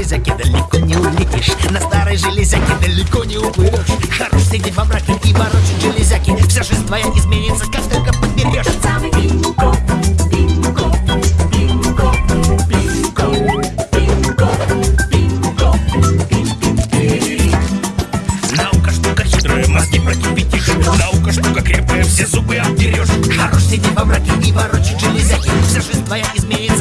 железяки далеко не улетишь, на старой железяке далеко не уплывешь Хорош сидеть во мраке и ворочать железяки. Вся жизнь твоя изменится, как только подберешь. Этот самый Бинго, Бинго, Бинго, Бинго, Бинго, Бинго, Бинго. Наука штука хитрая, мозги прокипятишь Наука штука крепкая, все зубы обдерешь Хорош сидеть во мраке и ворочать железяки. Вся жизнь твоя изменится,